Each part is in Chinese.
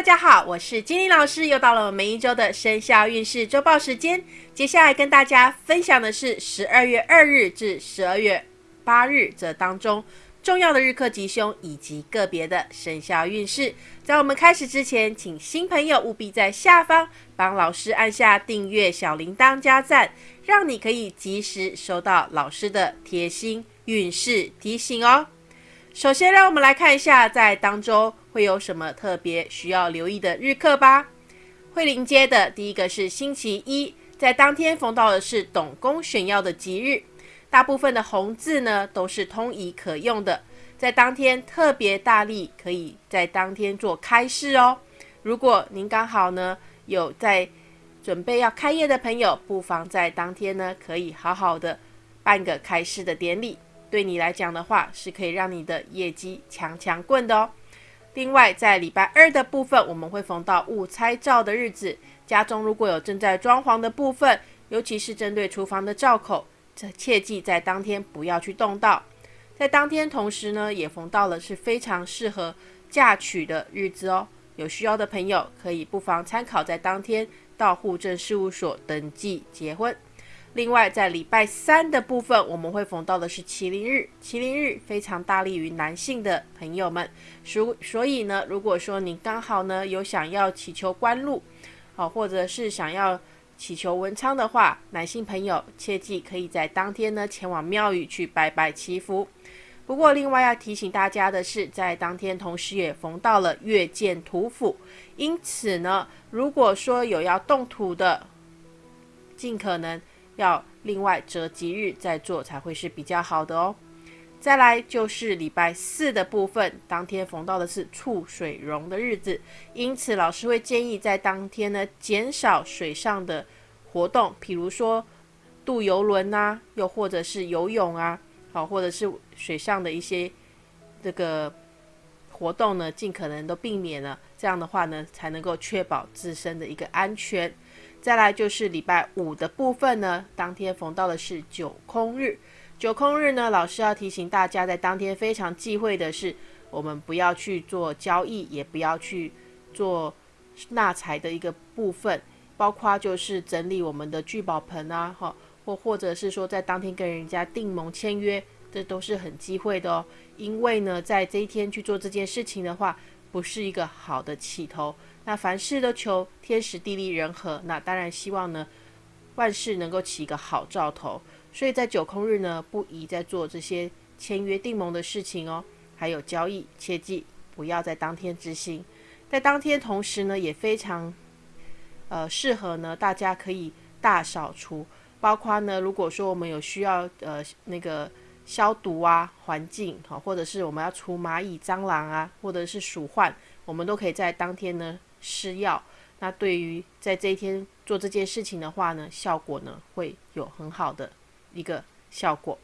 大家好，我是金玲老师，又到了我们一周的生肖运势周报时间。接下来跟大家分享的是十二月二日至十二月八日这当中重要的日课吉凶以及个别的生肖运势。在我们开始之前，请新朋友务必在下方帮老师按下订阅、小铃铛加赞，让你可以及时收到老师的贴心运势提醒哦。首先，让我们来看一下在当周会有什么特别需要留意的日课吧。会临街的第一个是星期一，在当天逢到的是董公选要的吉日，大部分的红字呢都是通仪可用的，在当天特别大力，可以在当天做开市哦。如果您刚好呢有在准备要开业的朋友，不妨在当天呢可以好好的办个开市的典礼。对你来讲的话，是可以让你的业绩强强棍的哦。另外，在礼拜二的部分，我们会逢到误拆灶的日子，家中如果有正在装潢的部分，尤其是针对厨房的灶口，这切记在当天不要去动到。在当天同时呢，也逢到了是非常适合嫁娶的日子哦。有需要的朋友可以不妨参考，在当天到户政事务所登记结婚。另外，在礼拜三的部分，我们会逢到的是麒麟日。麒麟日非常大利于男性的朋友们，所所以呢，如果说你刚好呢有想要祈求官禄，好，或者是想要祈求文昌的话，男性朋友切记可以在当天呢前往庙宇去拜拜祈福。不过，另外要提醒大家的是，在当天同时也逢到了月见土府，因此呢，如果说有要动土的，尽可能。要另外择吉日再做才会是比较好的哦。再来就是礼拜四的部分，当天逢到的是触水溶的日子，因此老师会建议在当天呢减少水上的活动，比如说渡游轮啊，又或者是游泳啊，好，或者是水上的一些这个活动呢，尽可能都避免了。这样的话呢，才能够确保自身的一个安全。再来就是礼拜五的部分呢，当天逢到的是九空日。九空日呢，老师要提醒大家，在当天非常忌讳的是，我们不要去做交易，也不要去做纳财的一个部分，包括就是整理我们的聚宝盆啊，哈，或或者是说在当天跟人家订盟签约，这都是很忌讳的哦。因为呢，在这一天去做这件事情的话，不是一个好的起头。那凡事都求天时地利人和，那当然希望呢，万事能够起一个好兆头。所以在九空日呢，不宜再做这些签约定盟的事情哦，还有交易，切记不要在当天执行。在当天同时呢，也非常呃适合呢，大家可以大扫除，包括呢，如果说我们有需要呃那个消毒啊，环境好，或者是我们要除蚂蚁、蟑螂啊，或者是鼠患，我们都可以在当天呢。施药，那对于在这一天做这件事情的话呢，效果呢会有很好的一个效果。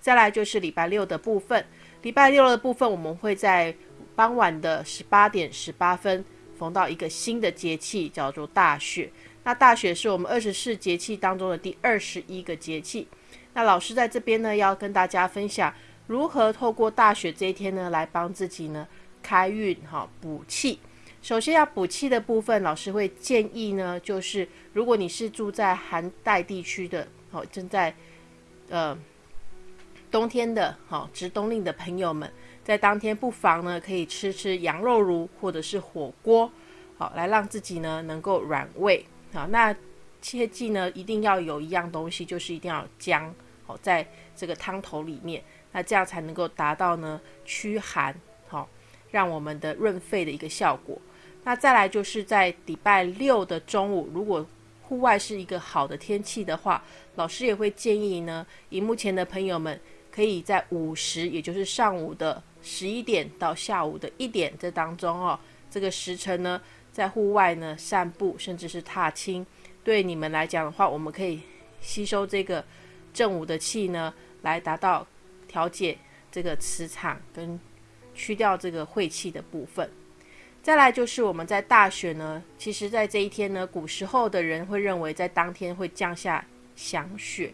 再来就是礼拜六的部分，礼拜六的部分我们会在傍晚的十八点十八分逢到一个新的节气，叫做大雪。那大雪是我们二十四节气当中的第二十一个节气。那老师在这边呢，要跟大家分享如何透过大雪这一天呢，来帮自己呢开运哈补气。首先要补气的部分，老师会建议呢，就是如果你是住在寒带地区的，好正在呃冬天的，好值冬令的朋友们，在当天不妨呢可以吃吃羊肉炉或者是火锅，好来让自己呢能够软胃。好，那切记呢一定要有一样东西，就是一定要姜，好在这个汤头里面，那这样才能够达到呢驱寒，好让我们的润肺的一个效果。那再来就是在礼拜六的中午，如果户外是一个好的天气的话，老师也会建议呢，荧幕前的朋友们可以在午时，也就是上午的十一点到下午的一点这当中哦，这个时辰呢，在户外呢散步，甚至是踏青，对你们来讲的话，我们可以吸收这个正午的气呢，来达到调节这个磁场跟去掉这个晦气的部分。再来就是我们在大雪呢，其实，在这一天呢，古时候的人会认为在当天会降下祥雪。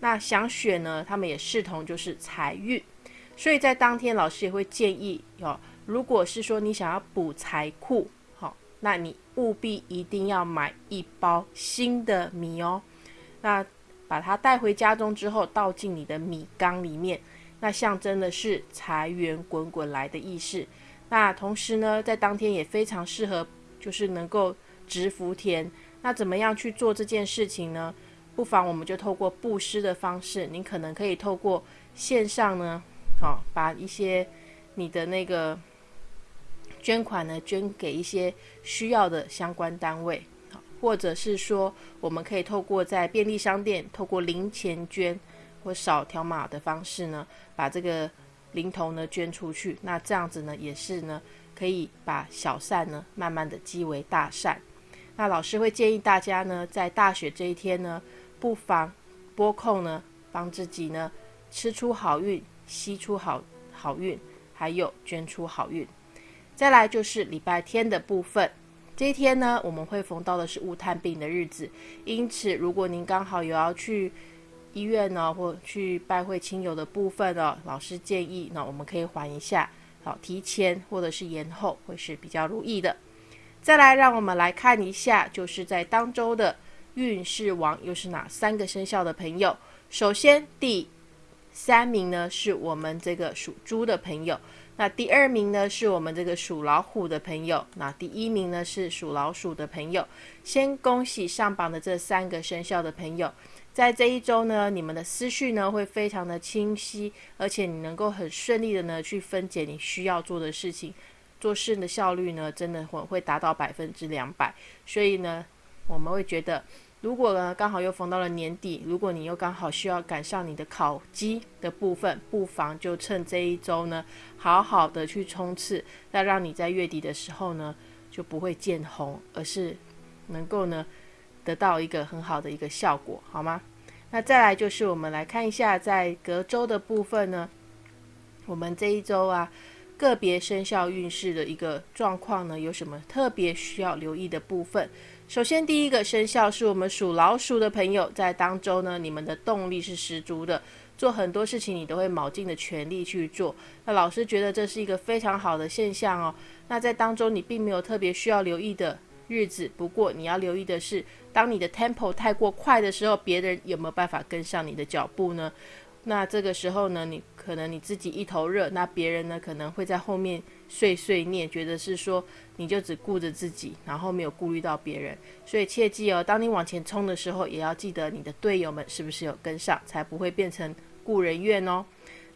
那祥雪呢，他们也视同就是财运，所以在当天老师也会建议，哦，如果是说你想要补财库，好那你务必一定要买一包新的米哦。那把它带回家中之后，倒进你的米缸里面，那象征的是财源滚滚来的意思。那同时呢，在当天也非常适合，就是能够植福田。那怎么样去做这件事情呢？不妨我们就透过布施的方式，您可能可以透过线上呢，好，把一些你的那个捐款呢，捐给一些需要的相关单位。或者是说，我们可以透过在便利商店，透过零钱捐或扫条码的方式呢，把这个零头呢捐出去。那这样子呢，也是呢，可以把小善呢，慢慢的积为大善。那老师会建议大家呢，在大雪这一天呢，不妨拨空呢，帮自己呢，吃出好运，吸出好好运，还有捐出好运。再来就是礼拜天的部分。这一天呢，我们会逢到的是雾探病的日子，因此如果您刚好有要去医院呢，或去拜会亲友的部分呢，老师建议呢，我们可以缓一下，好，提前或者是延后会是比较如意的。再来，让我们来看一下，就是在当周的运势王又是哪三个生肖的朋友。首先，第三名呢是我们这个属猪的朋友。那第二名呢，是我们这个属老虎的朋友。那第一名呢，是属老鼠的朋友。先恭喜上榜的这三个生肖的朋友，在这一周呢，你们的思绪呢会非常的清晰，而且你能够很顺利的呢去分解你需要做的事情，做事的效率呢真的会会达到百分之两百。所以呢，我们会觉得。如果呢刚好又逢到了年底，如果你又刚好需要赶上你的考绩的部分，不妨就趁这一周呢，好好的去冲刺，那让你在月底的时候呢就不会见红，而是能够呢得到一个很好的一个效果，好吗？那再来就是我们来看一下在隔周的部分呢，我们这一周啊个别生肖运势的一个状况呢，有什么特别需要留意的部分？首先，第一个生肖是我们属老鼠的朋友，在当周呢，你们的动力是十足的，做很多事情你都会卯尽的全力去做。那老师觉得这是一个非常好的现象哦。那在当中你并没有特别需要留意的日子，不过你要留意的是，当你的 tempo 太过快的时候，别人有没有办法跟上你的脚步呢？那这个时候呢，你可能你自己一头热，那别人呢可能会在后面碎碎念，觉得是说你就只顾着自己，然后没有顾虑到别人。所以切记哦，当你往前冲的时候，也要记得你的队友们是不是有跟上，才不会变成故人怨哦。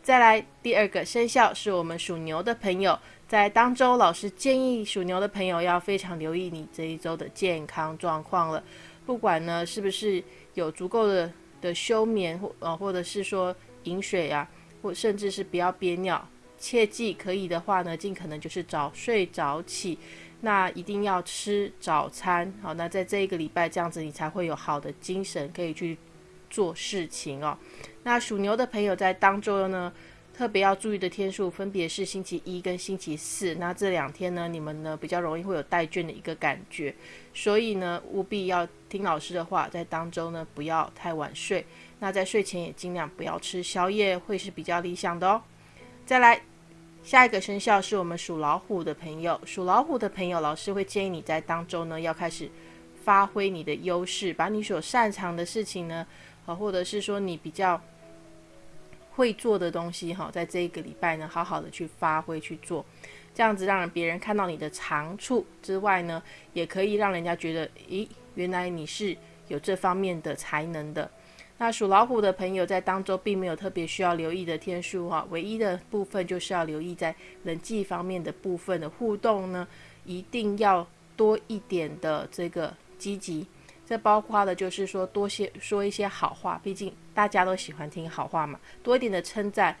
再来第二个生肖是我们属牛的朋友，在当周老师建议属牛的朋友要非常留意你这一周的健康状况了，不管呢是不是有足够的。的休眠或呃，或者是说饮水啊，或甚至是不要憋尿，切记可以的话呢，尽可能就是早睡早起，那一定要吃早餐，好，那在这一个礼拜这样子，你才会有好的精神可以去做事情哦。那属牛的朋友在当周呢。特别要注意的天数分别是星期一跟星期四，那这两天呢，你们呢比较容易会有带卷的一个感觉，所以呢务必要听老师的话，在当中呢不要太晚睡，那在睡前也尽量不要吃宵夜，会是比较理想的哦。再来，下一个生肖是我们属老虎的朋友，属老虎的朋友，老师会建议你在当中呢要开始发挥你的优势，把你所擅长的事情呢，啊或者是说你比较。会做的东西哈，在这一个礼拜呢，好好的去发挥去做，这样子让别人看到你的长处之外呢，也可以让人家觉得，咦，原来你是有这方面的才能的。那属老虎的朋友在当中并没有特别需要留意的天数哈，唯一的部分就是要留意在人际方面的部分的互动呢，一定要多一点的这个积极。这包括的就是说多些说一些好话，毕竟大家都喜欢听好话嘛。多一点的称赞，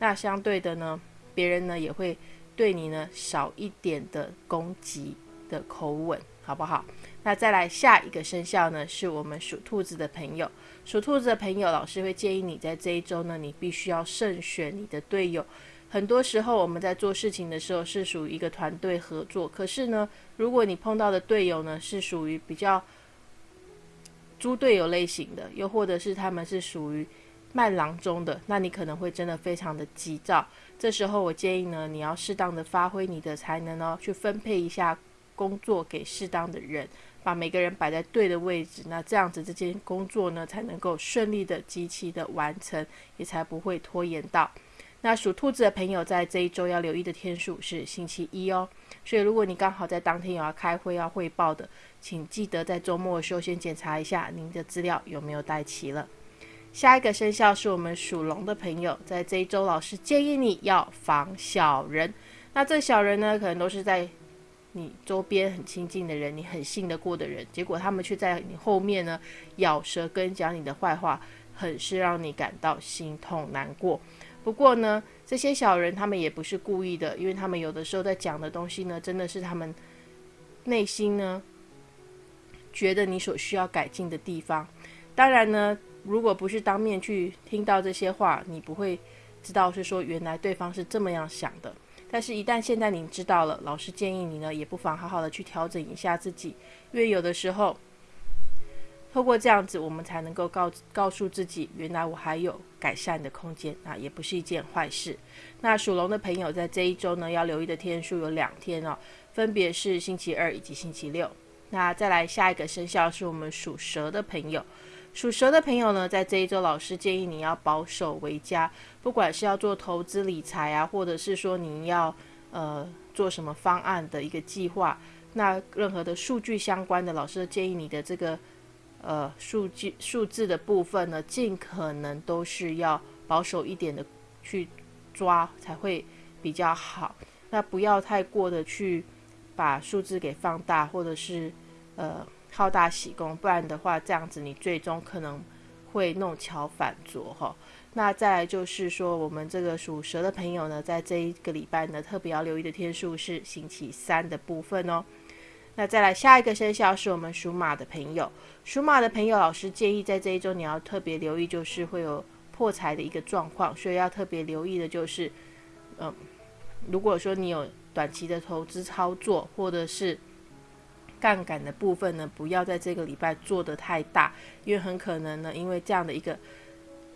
那相对的呢，别人呢也会对你呢少一点的攻击的口吻，好不好？那再来下一个生肖呢，是我们属兔子的朋友。属兔子的朋友，老师会建议你在这一周呢，你必须要慎选你的队友。很多时候我们在做事情的时候是属于一个团队合作，可是呢，如果你碰到的队友呢是属于比较猪队友类型的，又或者是他们是属于慢郎中的，那你可能会真的非常的急躁。这时候我建议呢，你要适当的发挥你的才能哦，去分配一下工作给适当的人，把每个人摆在对的位置，那这样子这件工作呢才能够顺利的、极其的完成，也才不会拖延到。那属兔子的朋友在这一周要留意的天数是星期一哦，所以如果你刚好在当天有要开会要汇报的，请记得在周末的时候先检查一下您的资料有没有带齐了。下一个生肖是我们属龙的朋友，在这一周老师建议你要防小人。那这小人呢，可能都是在你周边很亲近的人，你很信得过的人，结果他们却在你后面呢咬舌根讲你的坏话，很是让你感到心痛难过。不过呢，这些小人他们也不是故意的，因为他们有的时候在讲的东西呢，真的是他们内心呢觉得你所需要改进的地方。当然呢，如果不是当面去听到这些话，你不会知道是说原来对方是这么样想的。但是，一旦现在你知道了，老师建议你呢，也不妨好好的去调整一下自己，因为有的时候。透过这样子，我们才能够告告诉自己，原来我还有改善的空间，啊也不是一件坏事。那属龙的朋友在这一周呢，要留意的天数有两天哦，分别是星期二以及星期六。那再来下一个生肖是我们属蛇的朋友，属蛇的朋友呢，在这一周，老师建议你要保守为佳，不管是要做投资理财啊，或者是说你要呃做什么方案的一个计划，那任何的数据相关的，老师建议你的这个。呃，数据数字的部分呢，尽可能都是要保守一点的去抓才会比较好。那不要太过的去把数字给放大，或者是呃好大喜功，不然的话，这样子你最终可能会弄巧反拙哈。那再来就是说，我们这个属蛇的朋友呢，在这一个礼拜呢，特别要留意的天数是星期三的部分哦。那再来下一个生肖是我们属马的朋友，属马的朋友，老师建议在这一周你要特别留意，就是会有破财的一个状况，所以要特别留意的就是，嗯，如果说你有短期的投资操作或者是杠杆的部分呢，不要在这个礼拜做的太大，因为很可能呢，因为这样的一个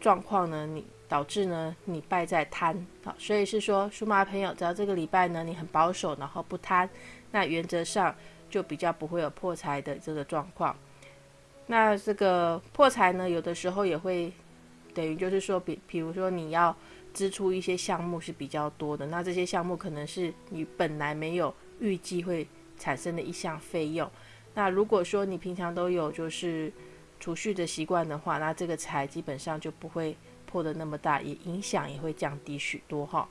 状况呢，你导致呢你败在贪，好，所以是说属马的朋友，只要这个礼拜呢你很保守，然后不贪，那原则上。就比较不会有破财的这个状况。那这个破财呢，有的时候也会等于就是说，比比如说你要支出一些项目是比较多的，那这些项目可能是你本来没有预计会产生的一项费用。那如果说你平常都有就是储蓄的习惯的话，那这个财基本上就不会破的那么大，也影响也会降低许多哈。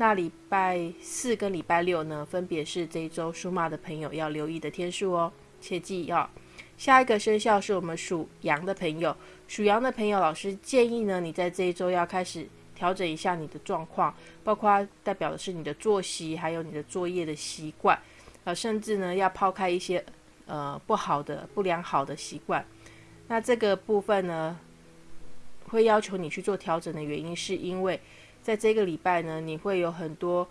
那礼拜四跟礼拜六呢，分别是这一周属马的朋友要留意的天数哦，切记要。下一个生肖是我们属羊的朋友，属羊的朋友，老师建议呢，你在这一周要开始调整一下你的状况，包括代表的是你的作息，还有你的作业的习惯，呃，甚至呢要抛开一些呃不好的、不良好的习惯。那这个部分呢，会要求你去做调整的原因，是因为。在这个礼拜呢，你会有很多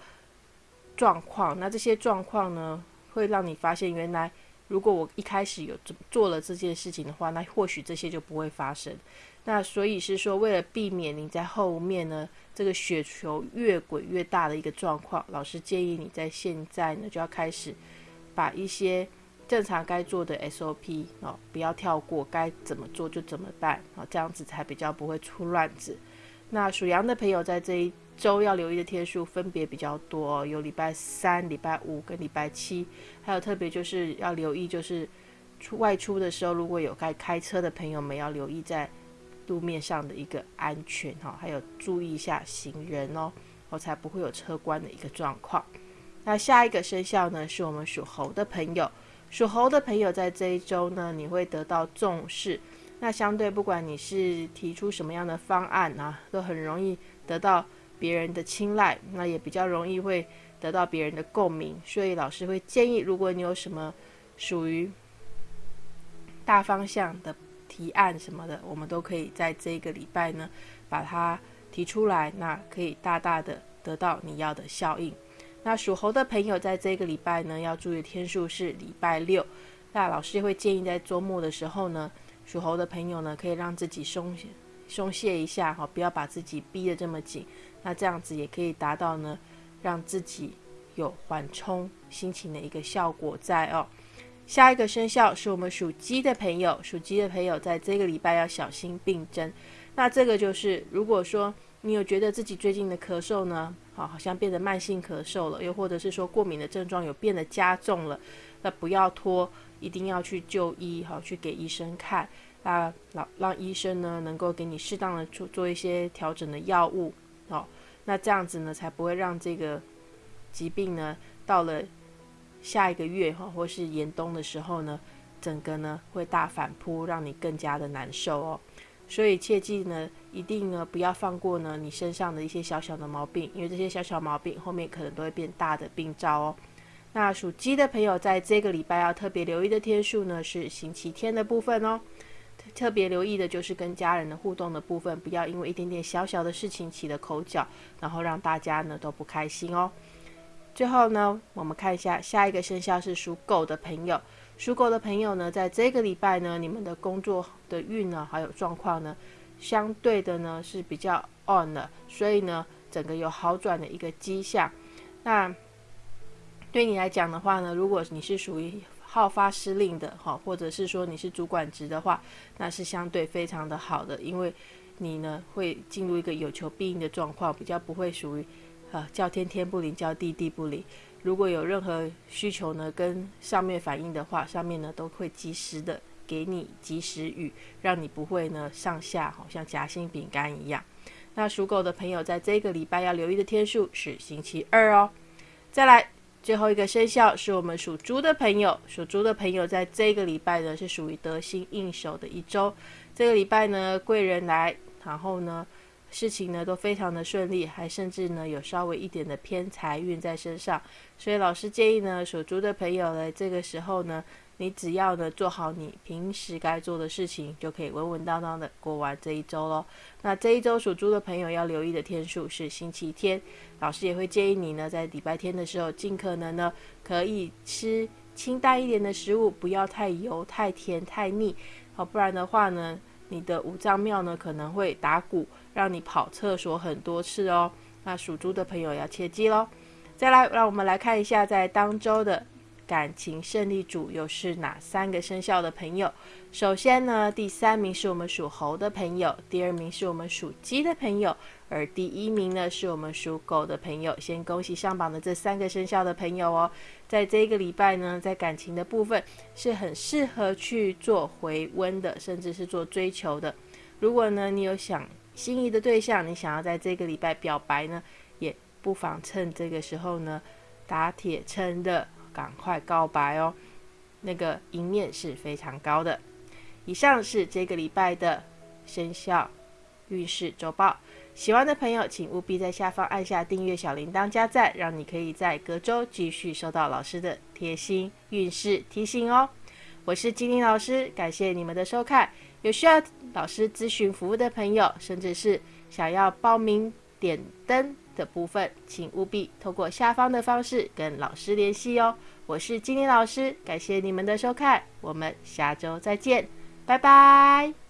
状况，那这些状况呢，会让你发现，原来如果我一开始有做了这件事情的话，那或许这些就不会发生。那所以是说，为了避免你在后面呢，这个雪球越滚越大的一个状况，老师建议你在现在呢，就要开始把一些正常该做的 SOP 哦，不要跳过，该怎么做就怎么办啊，这样子才比较不会出乱子。那属羊的朋友在这一周要留意的天数分别比较多，有礼拜三、礼拜五跟礼拜七，还有特别就是要留意，就是出外出的时候，如果有该开车的朋友们要留意在路面上的一个安全哈，还有注意一下行人哦，我才不会有车关的一个状况。那下一个生肖呢，是我们属猴的朋友，属猴的朋友在这一周呢，你会得到重视。那相对，不管你是提出什么样的方案啊，都很容易得到别人的青睐，那也比较容易会得到别人的共鸣。所以老师会建议，如果你有什么属于大方向的提案什么的，我们都可以在这个礼拜呢把它提出来，那可以大大的得到你要的效应。那属猴的朋友在这个礼拜呢，要注意天数是礼拜六。那老师会建议在周末的时候呢。属猴的朋友呢，可以让自己松松懈一下哈，不要把自己逼得这么紧。那这样子也可以达到呢，让自己有缓冲心情的一个效果在哦。下一个生肖是我们属鸡的朋友，属鸡的朋友在这个礼拜要小心病症。那这个就是，如果说你有觉得自己最近的咳嗽呢，好，好像变得慢性咳嗽了，又或者是说过敏的症状有变得加重了，那不要拖，一定要去就医，好，去给医生看，啊，让让医生呢能够给你适当的做做一些调整的药物，好，那这样子呢才不会让这个疾病呢到了。下一个月哈，或是严冬的时候呢，整个呢会大反扑，让你更加的难受哦。所以切记呢，一定呢不要放过呢你身上的一些小小的毛病，因为这些小小毛病后面可能都会变大的病灶哦。那属鸡的朋友在这个礼拜要特别留意的天数呢是星期天的部分哦。特别留意的就是跟家人的互动的部分，不要因为一点点小小的事情起了口角，然后让大家呢都不开心哦。最后呢，我们看一下下一个生肖是属狗的朋友。属狗的朋友呢，在这个礼拜呢，你们的工作的运呢，还有状况呢，相对的呢是比较 on 的，所以呢，整个有好转的一个迹象。那对你来讲的话呢，如果你是属于好发失令的哈，或者是说你是主管职的话，那是相对非常的好的，因为你呢会进入一个有求必应的状况，比较不会属于。啊，叫天天不灵，叫地地不灵。如果有任何需求呢，跟上面反映的话，上面呢都会及时的给你及时雨，让你不会呢上下好像夹心饼干一样。那属狗的朋友在这个礼拜要留意的天数是星期二哦。再来最后一个生肖是我们属猪的朋友，属猪的朋友在这个礼拜呢是属于得心应手的一周。这个礼拜呢贵人来，然后呢。事情呢都非常的顺利，还甚至呢有稍微一点的偏财运在身上，所以老师建议呢属猪的朋友呢这个时候呢，你只要呢做好你平时该做的事情，就可以稳稳当当的过完这一周喽。那这一周属猪的朋友要留意的天数是星期天，老师也会建议你呢在礼拜天的时候，尽可能呢可以吃清淡一点的食物，不要太油、太甜、太腻，好，不然的话呢。你的五脏庙呢可能会打鼓，让你跑厕所很多次哦。那属猪的朋友要切记喽。再来，让我们来看一下在当周的。感情胜利组又是哪三个生肖的朋友？首先呢，第三名是我们属猴的朋友，第二名是我们属鸡的朋友，而第一名呢是我们属狗的朋友。先恭喜上榜的这三个生肖的朋友哦，在这个礼拜呢，在感情的部分是很适合去做回温的，甚至是做追求的。如果呢你有想心仪的对象，你想要在这个礼拜表白呢，也不妨趁这个时候呢打铁趁热。赶快告白哦，那个赢面是非常高的。以上是这个礼拜的生肖运势周报，喜欢的朋友请务必在下方按下订阅、小铃铛加赞，让你可以在隔周继续收到老师的贴心运势提醒哦。我是金玲老师，感谢你们的收看。有需要老师咨询服务的朋友，甚至是想要报名点灯。的部分，请务必透过下方的方式跟老师联系哦。我是金玲老师，感谢你们的收看，我们下周再见，拜拜。